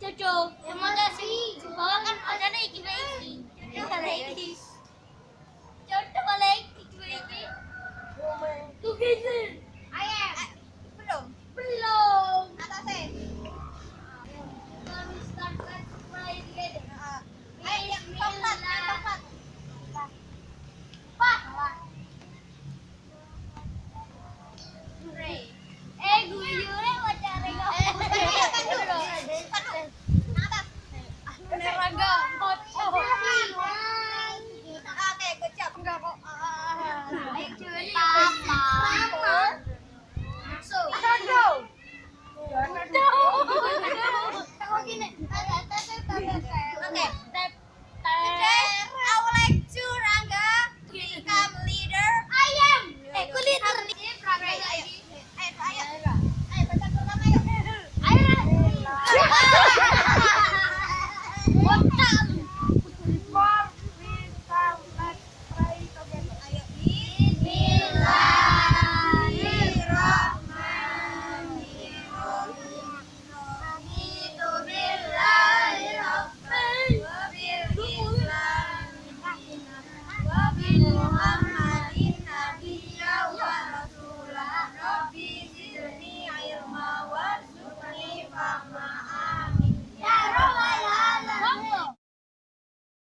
Cucu, terima kasih. Bawa kan ada iki iki. Ada iki.